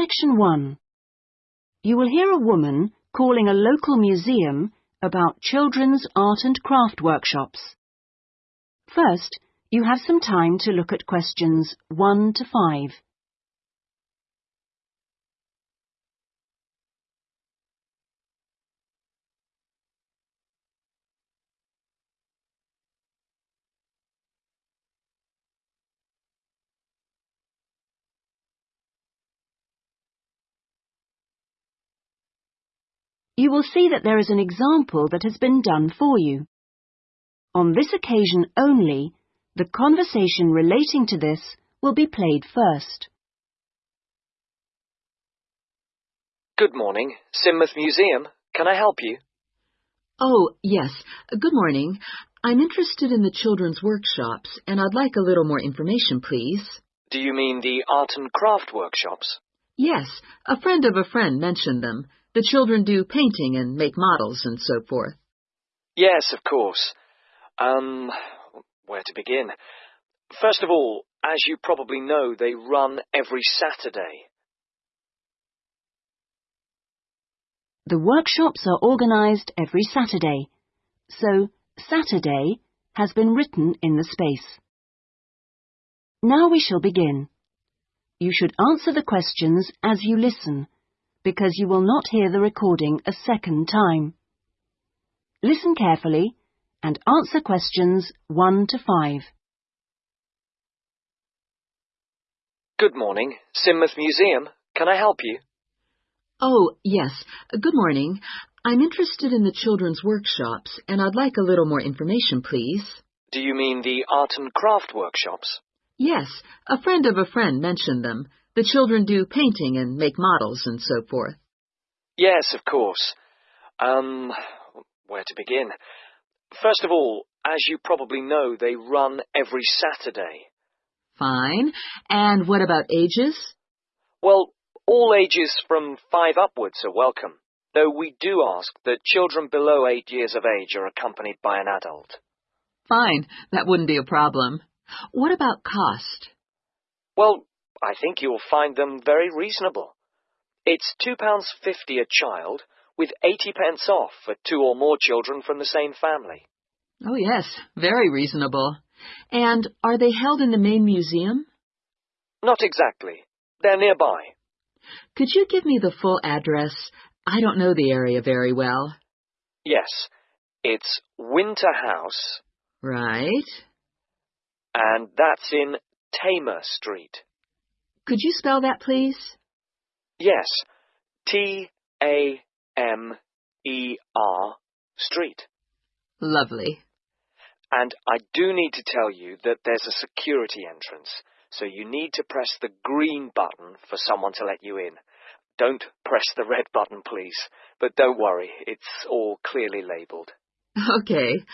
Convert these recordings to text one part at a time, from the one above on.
Section 1. You will hear a woman calling a local museum about children's art and craft workshops. First, you have some time to look at questions 1 to 5. You will see that there is an example that has been done for you. On this occasion only, the conversation relating to this will be played first. Good morning. Sidmouth Museum. Can I help you? Oh, yes. Good morning. I'm interested in the children's workshops, and I'd like a little more information, please. Do you mean the art and craft workshops? Yes, a friend of a friend mentioned them. The children do painting and make models and so forth. Yes, of course. Um, where to begin? First of all, as you probably know, they run every Saturday. The workshops are organised every Saturday, so Saturday has been written in the space. Now we shall begin. You should answer the questions as you listen, because you will not hear the recording a second time. Listen carefully and answer questions 1 to 5. Good morning. Sidmouth Museum. Can I help you? Oh, yes. Good morning. I'm interested in the children's workshops, and I'd like a little more information, please. Do you mean the art and craft workshops? Yes, a friend of a friend mentioned them. The children do painting and make models and so forth. Yes, of course. Um, where to begin? First of all, as you probably know, they run every Saturday. Fine. And what about ages? Well, all ages from five upwards are welcome, though we do ask that children below eight years of age are accompanied by an adult. Fine. That wouldn't be a problem. What about cost? Well, I think you'll find them very reasonable. It's £2.50 a child, with 80 pence off for two or more children from the same family. Oh, yes, very reasonable. And are they held in the main museum? Not exactly. They're nearby. Could you give me the full address? I don't know the area very well. Yes, it's Winter House, Right. and that's in Tamer Street. Could you spell that, please? Yes, T A M E R Street. Lovely. And I do need to tell you that there's a security entrance, so you need to press the green button for someone to let you in. Don't press the red button, please. But don't worry, it's all clearly labelled. Okay.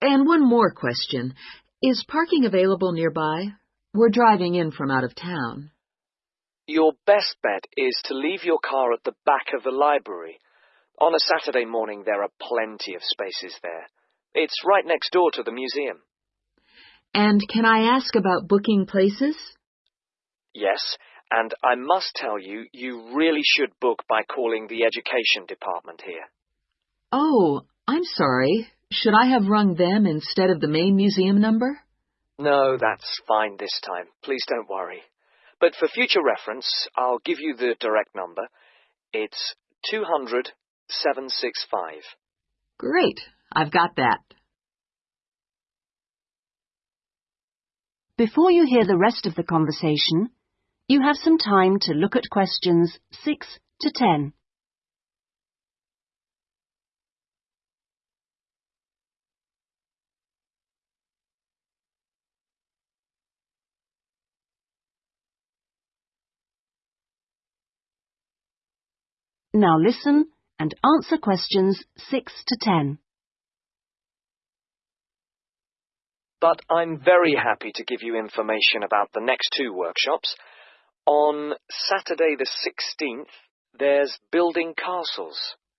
And one more question. Is parking available nearby? We're driving in from out of town. Your best bet is to leave your car at the back of the library. On a Saturday morning, there are plenty of spaces there. It's right next door to the museum. And can I ask about booking places? Yes, and I must tell you, you really should book by calling the education department here. Oh, I'm sorry. Should I have rung them instead of the main museum number? No, that's fine this time. Please don't worry. But for future reference, I'll give you the direct number. It's 200 765. Great. I've got that. Before you hear the rest of the conversation, you have some time to look at questions 6 to 10. Now listen and answer questions 6 to 10. But I'm very happy to give you information about the next two workshops. On Saturday the 16th, there's building castles.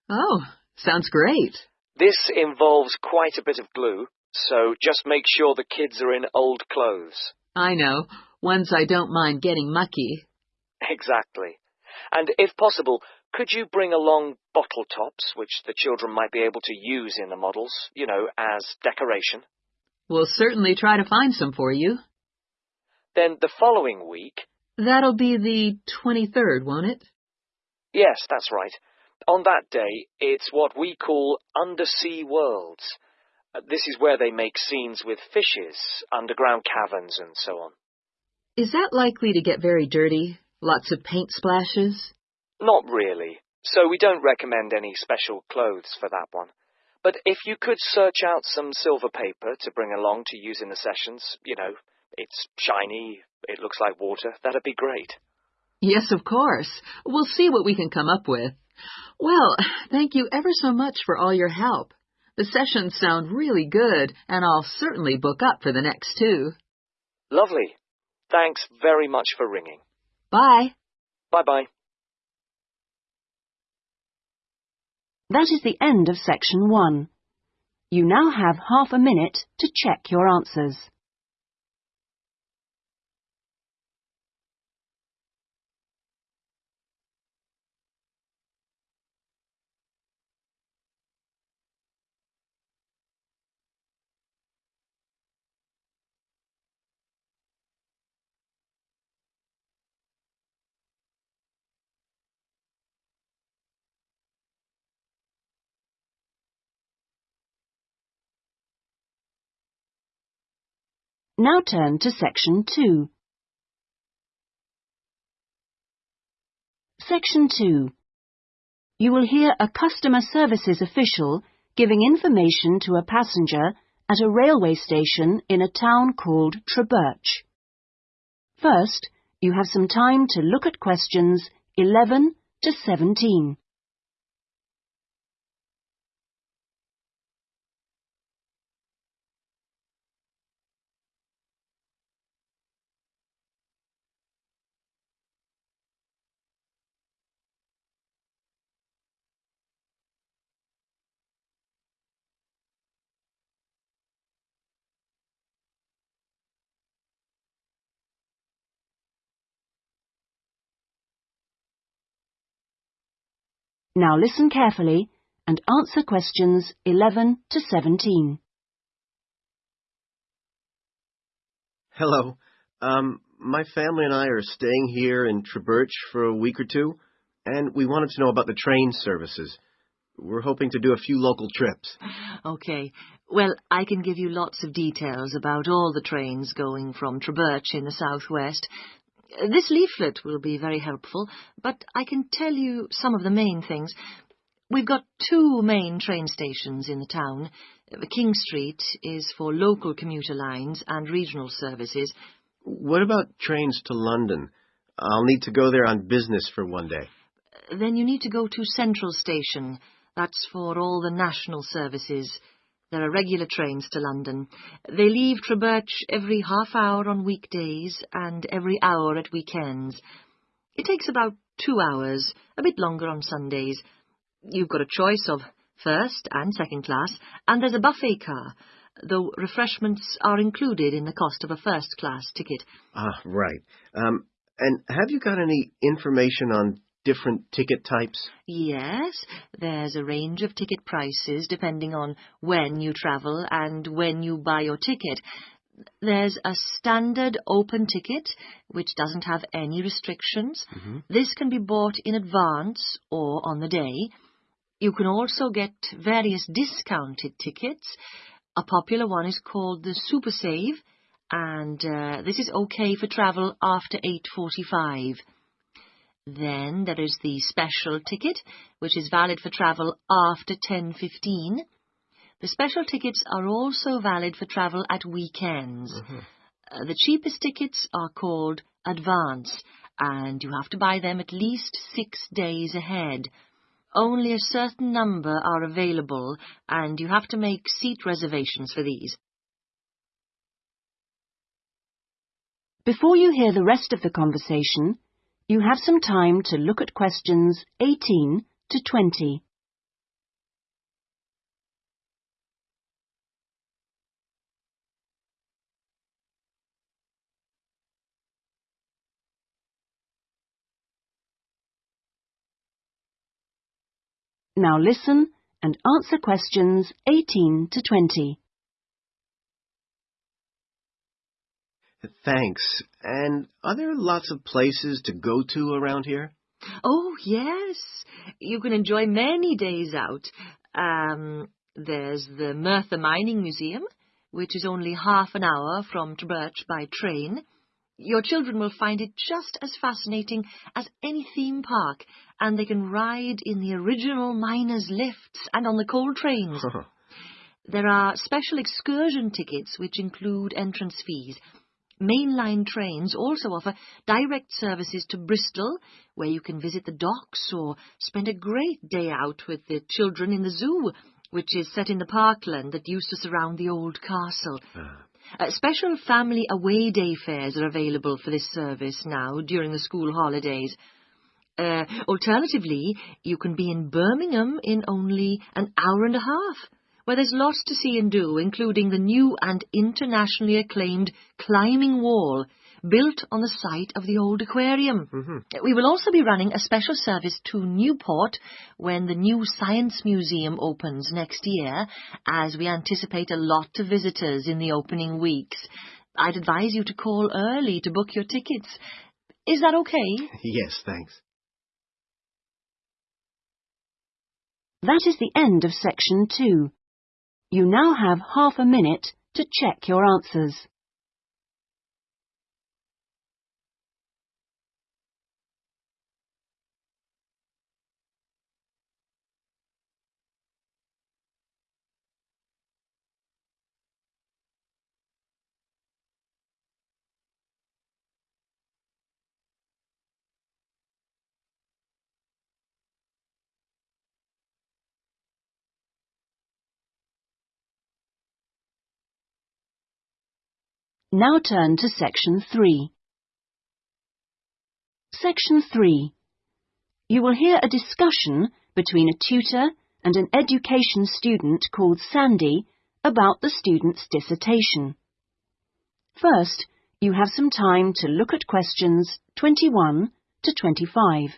Oh, sounds great. This involves quite a bit of glue, so just make sure the kids are in old clothes. I know. Ones I don't mind getting mucky. Exactly. And if possible, could you bring along bottle tops, which the children might be able to use in the models, you know, as decoration? We'll certainly try to find some for you. Then the following week... That'll be the 23rd, won't it? Yes, that's right. On that day, it's what we call undersea worlds. Uh, this is where they make scenes with fishes, underground caverns, and so on. Is that likely to get very dirty? Lots of paint splashes? Not really. So we don't recommend any special clothes for that one. But if you could search out some silver paper to bring along to use in the sessions, you know, it's shiny, it looks like water, that'd be great. Yes, of course. We'll see what we can come up with. Well, thank you ever so much for all your help. The sessions sound really good, and I'll certainly book up for the next two. Lovely. Thanks very much for ringing. Bye. Bye-bye. That is the end of section one. You now have half a minute to check your answers. Now turn to section 2. Section 2. You will hear a customer services official giving information to a passenger at a railway station in a town called Treberch. First, you have some time to look at questions 11 to 17. Now listen carefully and answer questions 11 to 17. Hello. Um, my family and I are staying here in Treberch for a week or two, and we wanted to know about the train services. We're hoping to do a few local trips. Okay. Well, I can give you lots of details about all the trains going from Treberch in the southwest this leaflet will be very helpful, but I can tell you some of the main things. We've got two main train stations in the town. King Street is for local commuter lines and regional services. What about trains to London? I'll need to go there on business for one day. Then you need to go to Central Station. That's for all the national services. There are regular trains to London. They leave Treberch every half hour on weekdays and every hour at weekends. It takes about two hours, a bit longer on Sundays. You've got a choice of first and second class, and there's a buffet car, though refreshments are included in the cost of a first class ticket. Ah, right. Um, and have you got any information on different ticket types? Yes, there's a range of ticket prices depending on when you travel and when you buy your ticket. There's a standard open ticket, which doesn't have any restrictions. Mm -hmm. This can be bought in advance or on the day. You can also get various discounted tickets. A popular one is called the Super Save, and uh, this is okay for travel after 8.45. Then there is the special ticket, which is valid for travel after 10.15. The special tickets are also valid for travel at weekends. Mm -hmm. uh, the cheapest tickets are called advance, and you have to buy them at least six days ahead. Only a certain number are available, and you have to make seat reservations for these. Before you hear the rest of the conversation, you have some time to look at questions 18 to 20. Now listen and answer questions 18 to 20. Thanks. And are there lots of places to go to around here? Oh, yes. You can enjoy many days out. Um, there's the Merthyr Mining Museum, which is only half an hour from Treberch by train. Your children will find it just as fascinating as any theme park, and they can ride in the original miners' lifts and on the coal trains. there are special excursion tickets which include entrance fees. Mainline trains also offer direct services to Bristol, where you can visit the docks or spend a great day out with the children in the zoo, which is set in the parkland that used to surround the old castle. Uh, special family away day fares are available for this service now during the school holidays. Uh, alternatively, you can be in Birmingham in only an hour and a half, where there's lots to see and do, including the new and internationally acclaimed climbing wall, built on the site of the old aquarium. Mm-hmm. We will also be running a special service to Newport when the new Science Museum opens next year, as we anticipate a lot of visitors in the opening weeks. I'd advise you to call early to book your tickets. Is that okay? Yes, thanks. That is the end of section two. You now have half a minute to check your answers. Now turn to section 3. Section 3. You will hear a discussion between a tutor and an education student called Sandy about the student's dissertation. First, you have some time to look at questions 21 to 25.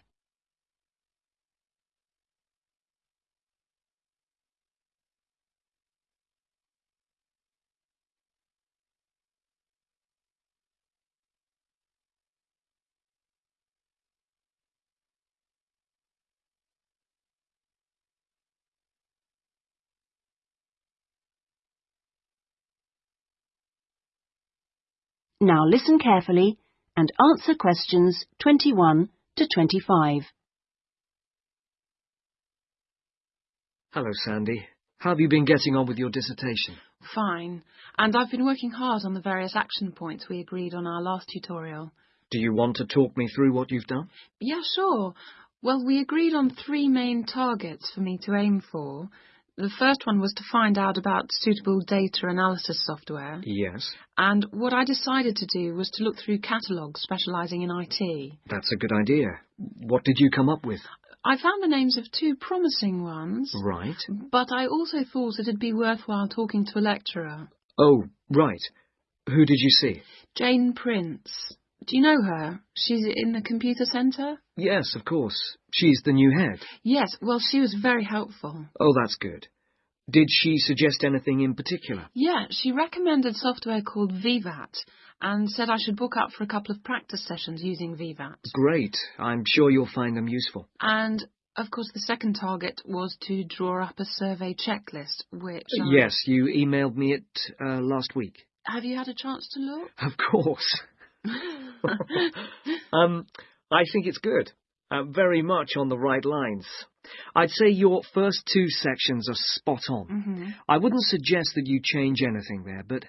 Now listen carefully and answer questions 21 to 25. Hello, Sandy. How have you been getting on with your dissertation? Fine. And I've been working hard on the various action points we agreed on our last tutorial. Do you want to talk me through what you've done? Yeah, sure. Well, we agreed on three main targets for me to aim for. The first one was to find out about suitable data analysis software. Yes. And what I decided to do was to look through catalogues specialising in IT. That's a good idea. What did you come up with? I found the names of two promising ones, Right. but I also thought it'd be worthwhile talking to a lecturer. Oh, right. Who did you see? Jane Prince. Do you know her? She's in the computer centre? Yes, of course. She's the new head. Yes, well, she was very helpful. Oh, that's good. Did she suggest anything in particular? Yeah, she recommended software called VVAT and said I should book up for a couple of practice sessions using VVAT. Great. I'm sure you'll find them useful. And, of course, the second target was to draw up a survey checklist, which... I- Yes, you emailed me it uh, last week. Have you had a chance to look? Of course. um, I think it's good. Uh, very much on the right lines. I'd say your first two sections are spot on. hmm I wouldn't suggest that you change anything there, but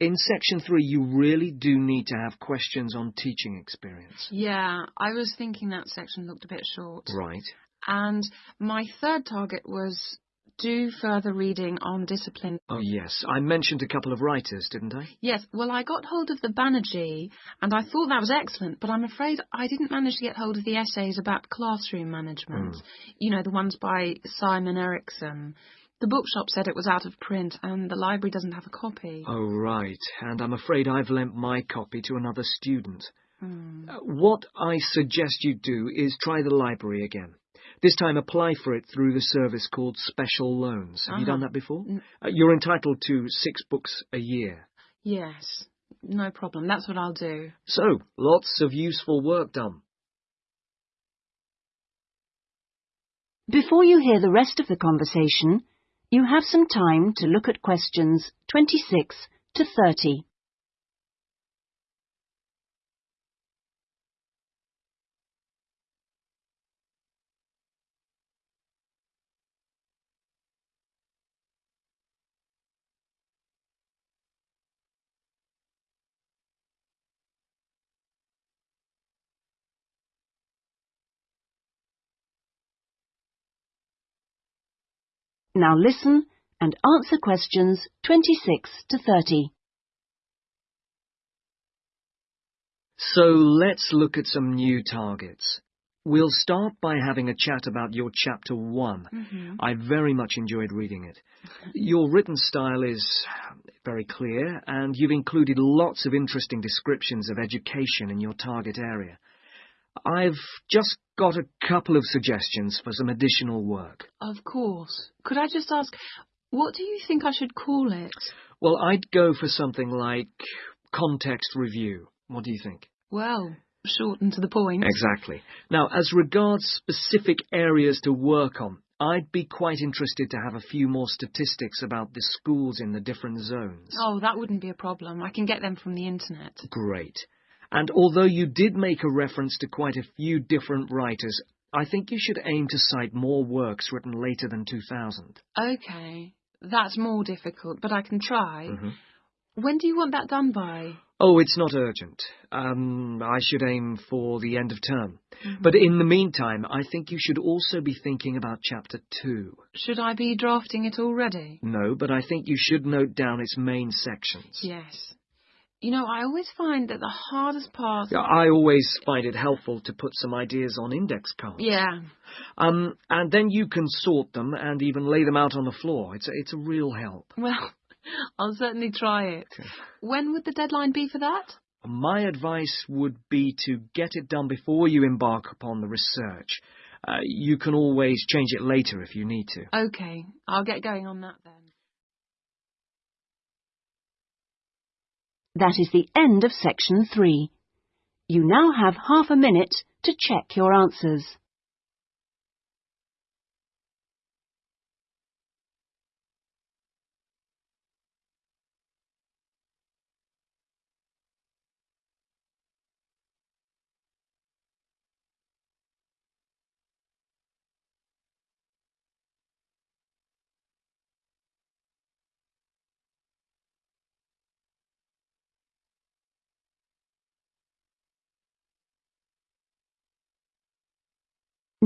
in section three, you really do need to have questions on teaching experience. Yeah, I was thinking that section looked a bit short. Right. And my third target was do further reading on discipline. Oh, yes. I mentioned a couple of writers, didn't I? Yes, well, I got hold of the Banerjee, and I thought that was excellent, but I'm afraid I didn't manage to get hold of the essays about classroom management. Mm. You know, the ones by Simon Erickson. The bookshop said it was out of print, and the library doesn't have a copy. Oh, right. And I'm afraid I've lent my copy to another student. Hmm. Uh, What I suggest you do is try the library again. This time apply for it through the service called Special Loans. Have you done Uh-huh. that before? N- Uh, you're entitled to six books a year. Yes, no problem. That's what I'll do. So, lots of useful work done. Before you hear the rest of the conversation, you have some time to look at questions 26 to 30. Now listen and answer questions 26 to 30. So let's look at some new targets. We'll start by having a chat about your chapter one. Mm-hmm. I very much enjoyed reading it. Your written style is very clear, and you've included lots of interesting descriptions of education in your target area. I've just got a couple of suggestions for some additional work. Of course. Could I just ask, what do you think I should call it? Well, I'd go for something like context review. What do you think? Well, short and to the point. Exactly. Now, as regards specific areas to work on, I'd be quite interested to have a few more statistics about the schools in the different zones. Oh, that wouldn't be a problem. I can get them from the internet. Great. And although you did make a reference to quite a few different writers, I think you should aim to cite more works written later than 2000. Okay. That's more difficult, but I can try. Mhm. When do you want that done by? Oh, it's not urgent. Um, I should aim for the end of term. Mm-hmm. But in the meantime, I think you should also be thinking about chapter two. Should I be drafting it already? No, but I think you should note down its main sections. Yes. You know, I always find that the hardest part. Yeah, I always find it helpful to put some ideas on index cards. Yeah. Um, and then you can sort them and even lay them out on the floor. It's a, it's a real help. Well, I'll certainly try it. Okay. When would the deadline be for that? My advice would be to get it done before you embark upon the research. Uh, you can always change it later if you need to. Okay, I'll get going on that then. That is the end of section 3. You now have half a minute to check your answers.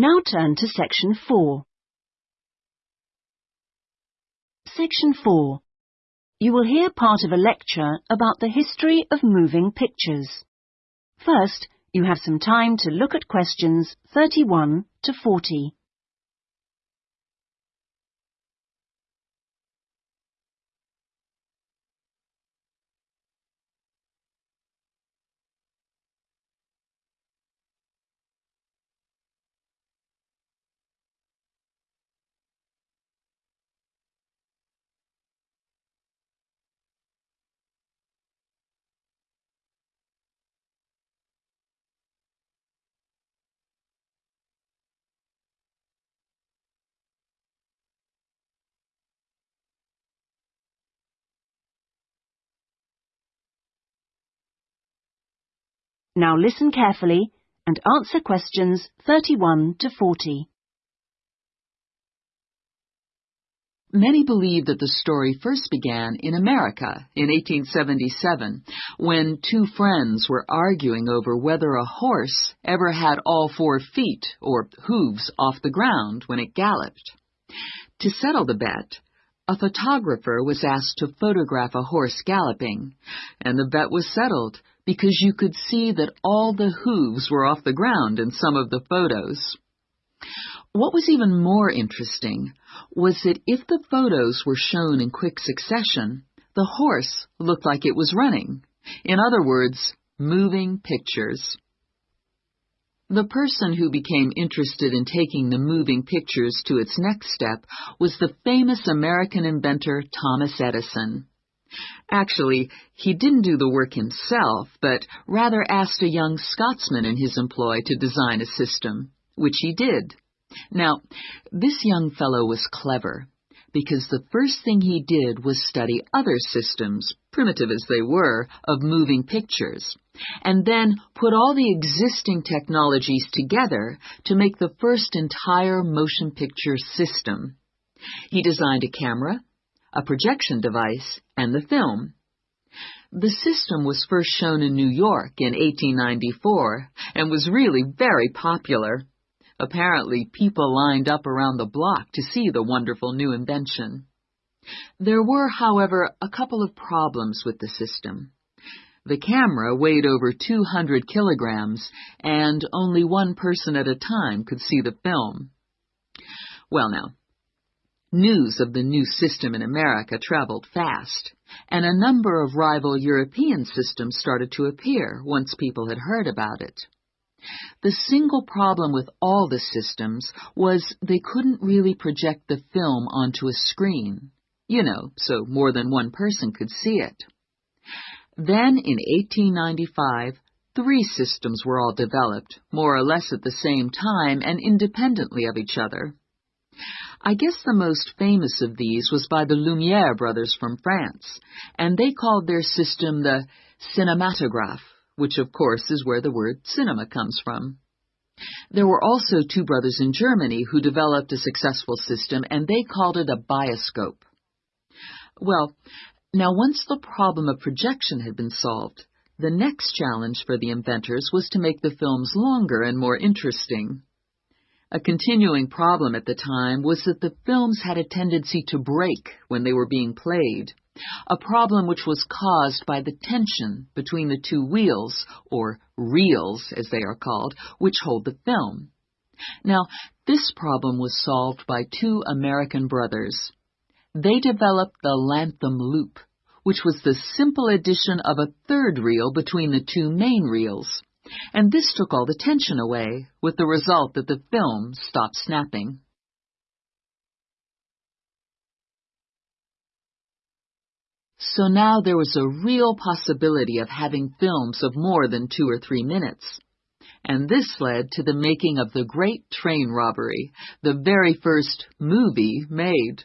Now turn to section 4. Section 4. You will hear part of a lecture about the history of moving pictures. First, you have some time to look at questions 31 to 40. Now listen carefully and answer questions 31 to 40. Many believe that the story first began in America in 1877 when two friends were arguing over whether a horse ever had all four feet or hooves off the ground when it galloped. To settle the bet, a photographer was asked to photograph a horse galloping, and the bet was settled because you could see that all the hooves were off the ground in some of the photos. What was even more interesting was that if the photos were shown in quick succession, the horse looked like it was running. In other words, moving pictures. The person who became interested in taking the moving pictures to its next step was the famous American inventor Thomas Edison. Actually, he didn't do the work himself, but rather asked a young Scotsman in his employ to design a system, which he did. Now, this young fellow was clever, because the first thing he did was study other systems, primitive as they were, of moving pictures, and then put all the existing technologies together to make the first entire motion picture system. He designed a camera, a projection device, and the film. The system was first shown in New York in 1894 and was really very popular. Apparently, people lined up around the block to see the wonderful new invention. There were, however, a couple of problems with the system. The camera weighed over 200 kilograms, and only one person at a time could see the film. Well, now, News of the new system in America traveled fast, and a number of rival European systems started to appear once people had heard about it. The single problem with all the systems was they couldn't really project the film onto a screen, you know, so more than one person could see it. Then in 1895, three systems were all developed, more or less at the same time and independently of each other. I guess the most famous of these was by the Lumiere brothers from France, and they called their system the cinematograph, which of course is where the word cinema comes from. There were also two brothers in Germany who developed a successful system, and they called it a bioscope. Well, now once the problem of projection had been solved, the next challenge for the inventors was to make the films longer and more interesting. A continuing problem at the time was that the films had a tendency to break when they were being played, a problem which was caused by the tension between the two wheels, or reels as they are called, which hold the film. Now, this problem was solved by two American brothers. They developed the Latham loop, which was the simple addition of a third reel between the two main reels and this took all the tension away, with the result that the film stopped snapping. So now there was a real possibility of having films of more than two or three minutes. And this led to the making of the Great Train Robbery, the very first movie made.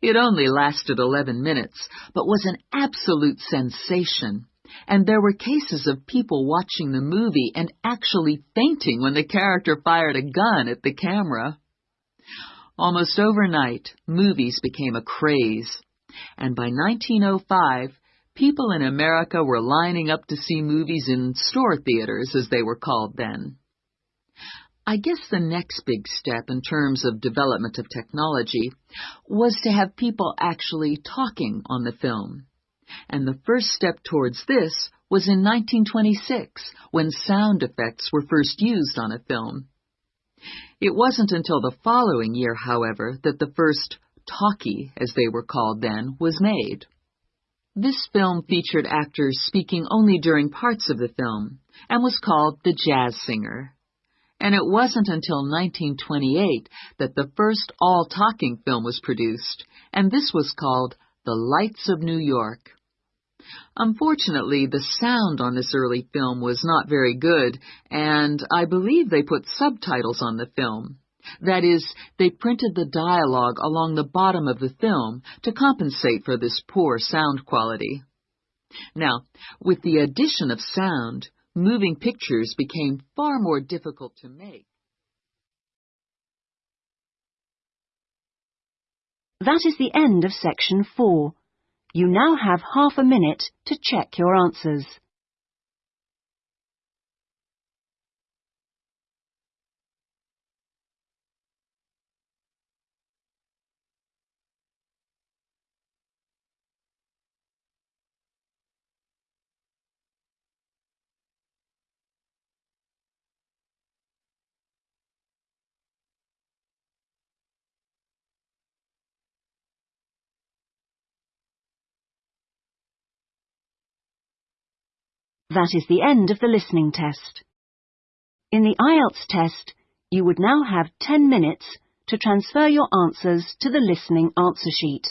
It only lasted 11 minutes, but was an absolute sensation and there were cases of people watching the movie and actually fainting when the character fired a gun at the camera. Almost overnight, movies became a craze, and by 1905, people in America were lining up to see movies in store theaters, as they were called then. I guess the next big step in terms of development of technology was to have people actually talking on the film and the first step towards this was in 1926 when sound effects were first used on a film. It wasn't until the following year, however, that the first talkie, as they were called then, was made. This film featured actors speaking only during parts of the film and was called The Jazz Singer. And it wasn't until 1928 that the first all-talking film was produced, and this was called The Lights of New York. Unfortunately, the sound on this early film was not very good, and I believe they put subtitles on the film. That is, they printed the dialogue along the bottom of the film to compensate for this poor sound quality. Now, with the addition of sound, moving pictures became far more difficult to make. That is the end of section four. You now have half a minute to check your answers. That is the end of the listening test. In the IELTS test, you would now have 10 minutes to transfer your answers to the listening answer sheet.